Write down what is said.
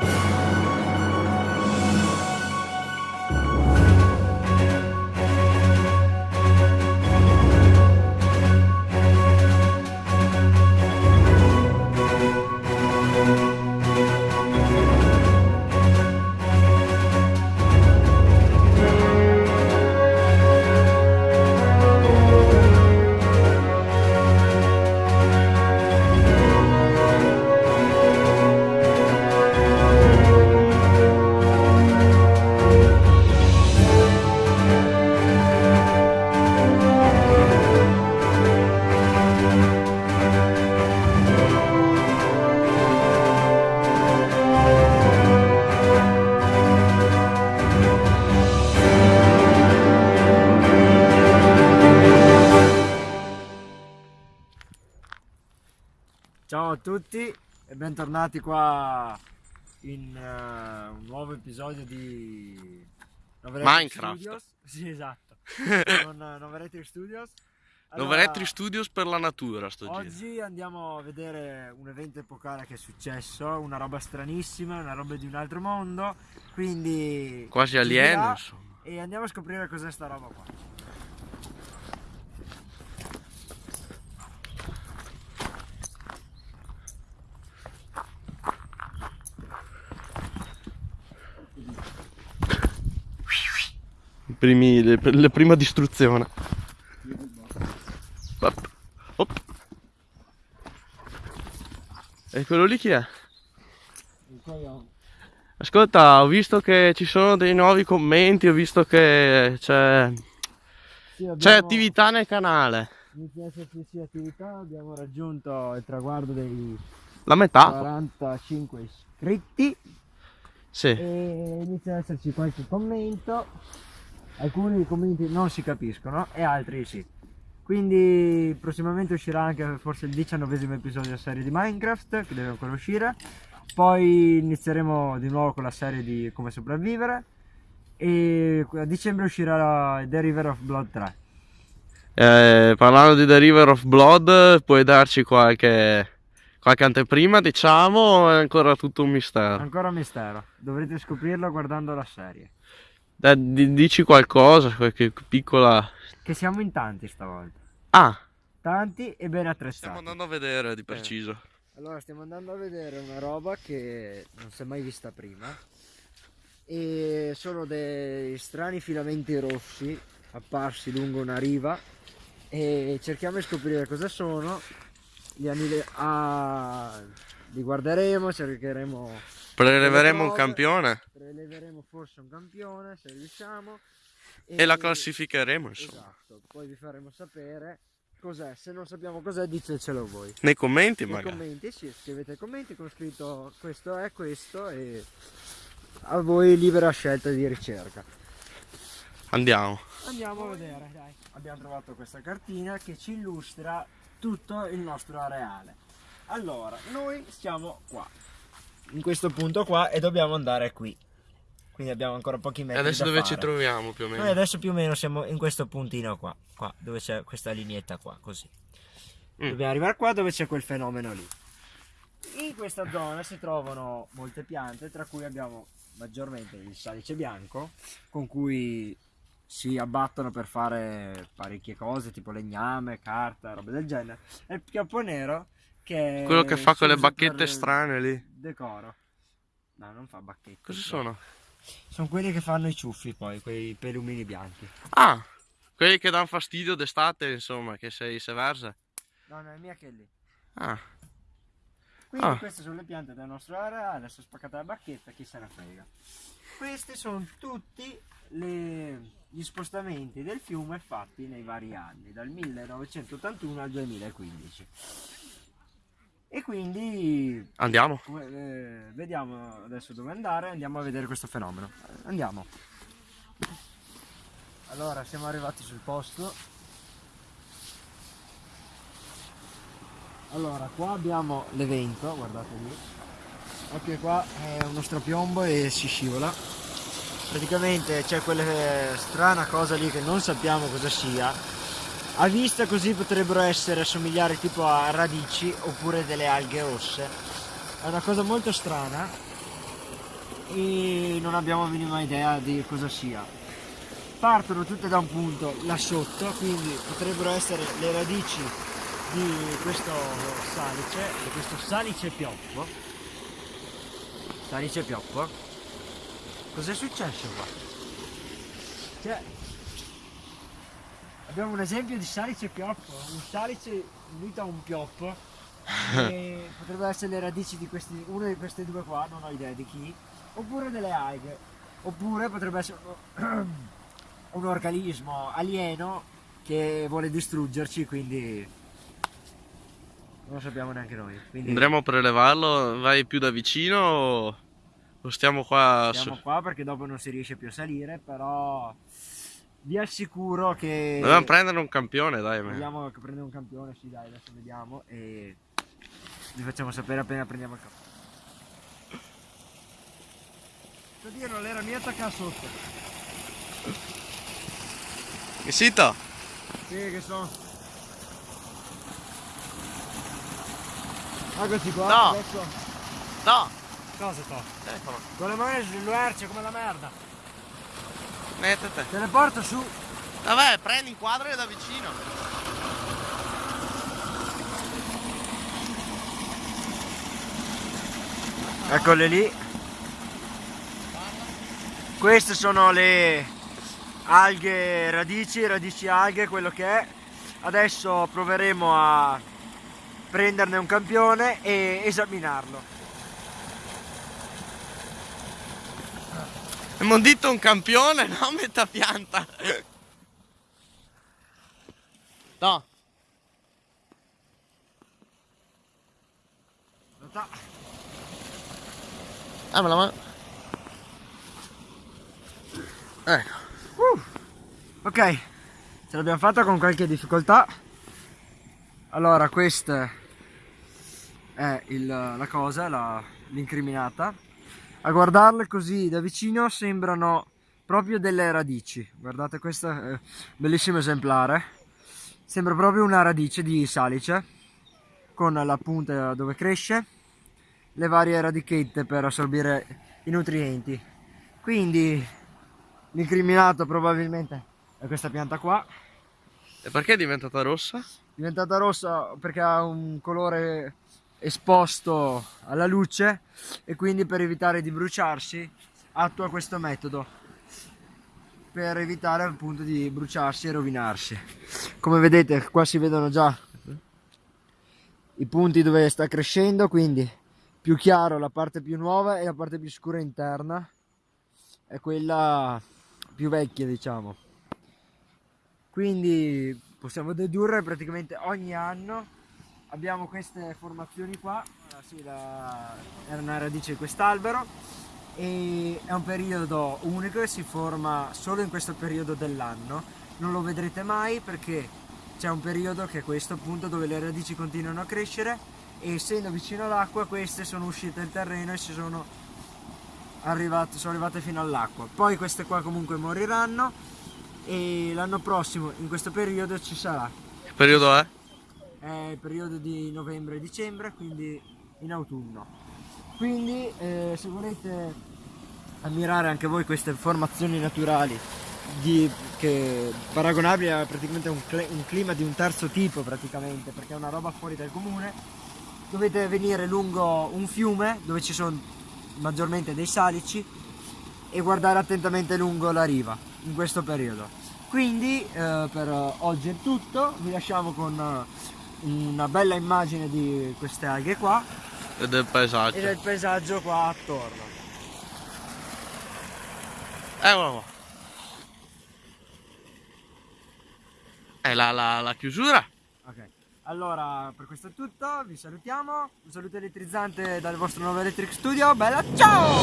Bye. Ciao a tutti e bentornati qua in uh, un nuovo episodio di Noveretri Minecraft. Studios. Sì, esatto. Con uh, Noveretri Studios. Allora, Noveretri Studios per la natura sto Oggi giro. andiamo a vedere un evento epocale che è successo, una roba stranissima, una roba di un altro mondo, quindi... Quasi alieno, insomma. E andiamo a scoprire cos'è sta roba qua. Primi, le, la prima distruzione. Op. E quello lì chi è? Ascolta, ho visto che ci sono dei nuovi commenti, ho visto che c'è sì, attività nel canale. Inizia sì, attività, abbiamo raggiunto il traguardo dei La metà. 45 iscritti. Sì. E inizia ad esserci qualche commento alcuni commenti non si capiscono e altri sì. Quindi prossimamente uscirà anche forse il diciannovesimo episodio della serie di Minecraft che deve ancora uscire. Poi inizieremo di nuovo con la serie di come sopravvivere e a dicembre uscirà The River of Blood 3. Eh, parlando di The River of Blood, puoi darci qualche, qualche anteprima, diciamo, o è ancora tutto un mistero? Ancora un mistero, dovrete scoprirlo guardando la serie. Dai, dici qualcosa, qualche piccola... Che siamo in tanti stavolta. Ah! Tanti e ben attrezzati. Stiamo andando a vedere di preciso. Eh. Allora, stiamo andando a vedere una roba che non si è mai vista prima. E sono dei strani filamenti rossi apparsi lungo una riva. E cerchiamo di scoprire cosa sono. Li, ah, li guarderemo, cercheremo Preleveremo un campione. Preleveremo forse un campione se riusciamo. E, e la classificheremo insomma. Esatto, poi vi faremo sapere cos'è. Se non sappiamo cos'è ditecelo voi. Nei commenti Nei magari. Nei commenti, sì, scrivete commenti con scritto questo è questo e a voi libera scelta di ricerca. Andiamo. Andiamo a vedere, dai. Abbiamo trovato questa cartina che ci illustra tutto il nostro areale. Allora, noi stiamo qua in questo punto qua e dobbiamo andare qui quindi abbiamo ancora pochi metri e adesso dove fare. ci troviamo più o meno? noi adesso più o meno siamo in questo puntino qua, qua dove c'è questa lineetta qua così mm. dobbiamo arrivare qua dove c'è quel fenomeno lì in questa zona si trovano molte piante tra cui abbiamo maggiormente il salice bianco con cui si abbattono per fare parecchie cose tipo legname, carta, robe del genere e il pioppo nero che Quello che fa quelle bacchette strane lì. Decoro. No, non fa bacchette. Cosa sono? Sono quelli che fanno i ciuffi poi, quei pelumini bianchi. Ah, quelli che danno fastidio d'estate, insomma, che sei se versa. No, no, è mia che è lì. Ah. Quindi ah. queste sono le piante del nostro area, adesso spaccata la bacchetta, chi se ne frega. Questi sono tutti le, gli spostamenti del fiume fatti nei vari anni, dal 1981 al 2015 e quindi andiamo. eh, vediamo adesso dove andare andiamo a vedere questo fenomeno. Andiamo. Allora siamo arrivati sul posto. Allora qua abbiamo l'evento guardate lì. Occhio qua è uno strapiombo e si scivola. Praticamente c'è quella strana cosa lì che non sappiamo cosa sia a vista così potrebbero essere assomigliare tipo a radici oppure delle alghe rosse è una cosa molto strana e non abbiamo la minima idea di cosa sia. Partono tutte da un punto là sotto, quindi potrebbero essere le radici di questo salice, di questo salice pioppo. Salice pioppo. Cos'è successo qua? Cioè, abbiamo un esempio di salice pioppo, un salice unito a un pioppo. E potrebbero essere le radici di questi, una di queste due qua, non ho idea di chi, oppure delle alghe, oppure potrebbe essere un organismo alieno che vuole distruggerci, quindi non lo sappiamo neanche noi. Quindi Andremo a prelevarlo, vai più da vicino o, o stiamo qua stiamo qua perché dopo non si riesce più a salire, però vi assicuro che Dobbiamo prendere un campione, dai. ma- vogliamo prendere un campione, sì dai, adesso vediamo e vi facciamo sapere appena prendiamo il campione. Oddio, non era mia attacca sotto. Che sito? Sì, che sono. Eccoci qua. No. Adesso. No! Cosa sto? Telefono. Con le mani sull'uerce come la merda. Mettete. Te le porto su. Vabbè, prendi il quadro da vicino. Eccole lì. Queste sono le alghe radici, radici alghe, quello che è. Adesso proveremo a prenderne un campione e esaminarlo. Abbiamo detto un campione, no? Metà pianta. No. Ah, me la mano. Ecco. Ok, ce l'abbiamo fatta con qualche difficoltà. Allora, questa è il- la cosa, la- l'incriminata. A guardarle così da vicino sembrano proprio delle radici. Guardate questo è bellissimo esemplare. Sembra proprio una radice di salice con la punta dove cresce, le varie radichette per assorbire i nutrienti. Quindi l'incriminato probabilmente è questa pianta qua E perché è diventata rossa? diventata rossa perché ha un colore esposto alla luce e quindi per evitare di bruciarsi attua questo metodo per evitare appunto di bruciarsi e rovinarsi. Come vedete qua si vedono già i punti dove sta crescendo quindi più chiaro la parte più nuova e la parte più scura interna è quella più vecchia diciamo. Quindi possiamo dedurre praticamente ogni anno abbiamo queste formazioni qua. Ah, sì, la- era una radice di quest'albero. E è un periodo unico e si forma solo in questo periodo dell'anno. Non lo vedrete mai perché c'è un periodo che è questo appunto dove le radici continuano a crescere e essendo vicino all'acqua queste sono uscite dal terreno e si sono arrivate, sono arrivate fino all'acqua. Poi queste qua comunque moriranno e l'anno prossimo in questo periodo ci sarà. Che periodo è? È il periodo di novembre e dicembre quindi in autunno quindi eh, se volete ammirare anche voi queste formazioni naturali di, che paragonabili a praticamente un, cle- un clima di un terzo tipo praticamente perché è una roba fuori dal comune dovete venire lungo un fiume dove ci sono maggiormente dei salici e guardare attentamente lungo la riva in questo periodo. Quindi eh, per oggi è tutto, vi lasciamo con una bella immagine di queste alghe qua E del paesaggio. e del paesaggio qua attorno. Eccolo qua. E la, la, la chiusura? Ok, allora per questo è tutto, vi salutiamo, un saluto elettrizzante dal vostro nuovo Electric Studio, bella ciao!